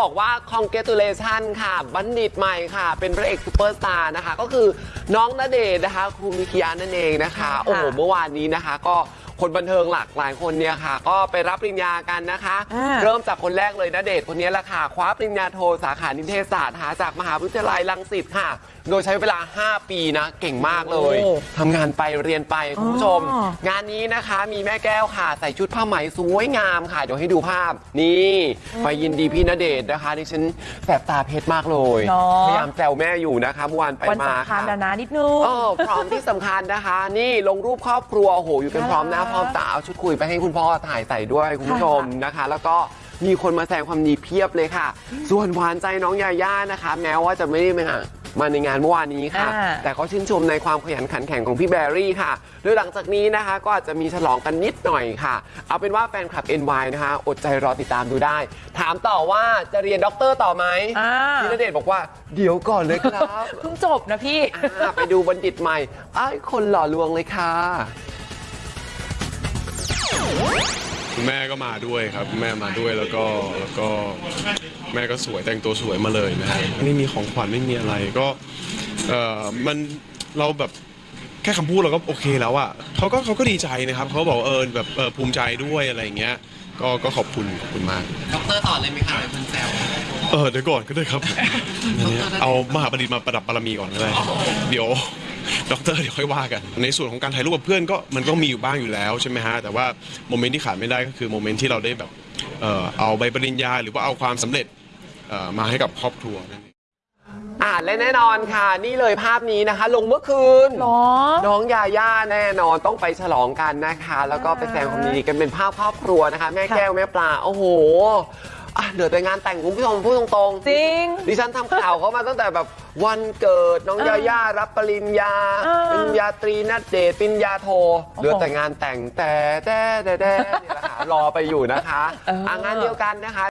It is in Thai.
บอกว่า congratulation ค่ะ บัณฑิตใหม่ค่ะ เป็นพระเอกซูเปอร์สตาร์นะคะ ก็คือน้องณเดชน์นะคะครูมิคิยานั่นเองนะคะ โอ้โห เมื่อวานนี้นะคะ ก็ คนบันเทิงหลากหลายคนเนี่ยค่ะ ก็ไปรับปริญญากันนะคะ อ่า เริ่มจากคนแรกเลยณเดชน์คนนี้แหละค่ะ คว้าปริญญาโทสาขานิเทศศาสตร์หาจากมหาวิทยาลัยรังสิตค่ะ โดยใช้เวลา 5 ปีนะ เก่งมากเลยโอ้ทำงานไปเรียนไปคุณผู้ชม อ๋อ งานนี้นะคะมีแม่แก้วค่ะ ใส่ชุดผ้าไหมสวยงามค่ะ เดี๋ยวให้ดูภาพ นี่ไปยินดีพี่ณเดชน์นะคะดิฉันแสบตาเพชรมากเลย เนาะ พยายามแซวแม่อยู่นะคะเมื่อวานไปวันมาสำคัญค่ะนะนะนิดนึง เออพร้อมที่สำคัญนะคะ นี่ลงรูปครอบครัวโอ้โหอยู่กันพร้อมหน้าน่ารักพร้อมตาเอาชุดคุยไปให้คุณพ่อถ่ายใส่ด้วยคุณผู้ชมนะคะ แล้วก็มีคนมาแสดงความดีเพียบเลยค่ะ ส่วนหวานใจน้องยาย่านะคะ แม้ว่าจะไม่ได้มามาในงานเมื่อวานนี้ค่ะอ่าแต่ก็ชื่นชมในความขยันขันแข็งของพี่แบรี่ค่ะโดยหลังจากนี้นะคะ ก็อาจจะมีฉลองกันนิดหน่อยค่ะ เอาเป็นว่าแฟนคลับ NY นะคะ อดใจรอติดตามดูได้ ถามต่อว่าจะเรียนด็อกเตอร์ต่อไหมอ่าพี่ณเดชน์บอกว่าเดี๋ยวก่อนเลยครับเพิ่งจบนะพี่อ่าไปดูบัณฑิตใหม่ไอ้ายคนหล่อลวงเลยค่ะ คุณแม่ก็มาด้วยครับคุณแม่มาด้วยแล้วก็แล้วก็แม่ก็สวยแต่งตัวสวยมาเลยนะฮะไม่มีของขวัญไม่มีอะไรก็เออมันเราแบบแค่คำพูดเราก็โอเคแล้วอะเขาก็เขาก็ดีใจนะครับเขาบอกว่าเออแบบเออภูมิใจด้วยอะไรอย่างเงี้ย ก็ก็ขอบคุณขอบคุณมากด็อกเตอร์ต่อเลยไหมคะหลายคนแซว เออเดี๋ยวก่อนก็ได้ครับอันนี้เอามหาบัณฑิตมาประดับบารมีก่อนก็ได้เดี๋ยว ด็อกเตอร์เดี๋ยวค่อยว่ากัน ในส่วนของการถ่ายรูปกับเพื่อนก็มันก็มีอยู่บ้างอยู่แล้วใช่ไหมฮะแต่ว่าโมเมนต์ที่ขาดไม่ได้ก็คือโมเมนต์ที่เราได้แบบเอ่อเอาใบปริญญา หรือว่าเอาความสำเร็จเอ่อมาให้กับครอบครัวนั่นเอง อ่าและแน่นอนค่ะ นี่เลยภาพนี้นะคะ ลงเมื่อคืน หรอ น้องยาย่าแน่นอนต้องไปฉลองกันนะคะ แล้วก็ไปแสดงความยินดีกันเป็นภาพครอบครัวนะคะ แม่แก้วแม่ปลา โอ้โห อะเหลือแต่งานแต่งคุณผู้ชมพูดตรงๆจริงดิฉันทำข่าวเขามาตั้งแต่แบบวันเกิดน้องเออยาย่ารับปริญญาเออปริญญาตรีนัดเดทปริญญาโทโอ้โหเหลือแต่งานแต่งแต่แต่แต่แต่นี่แหละค่ะรอไปอยู่นะคะเอออะงานเดียวกันนะคะ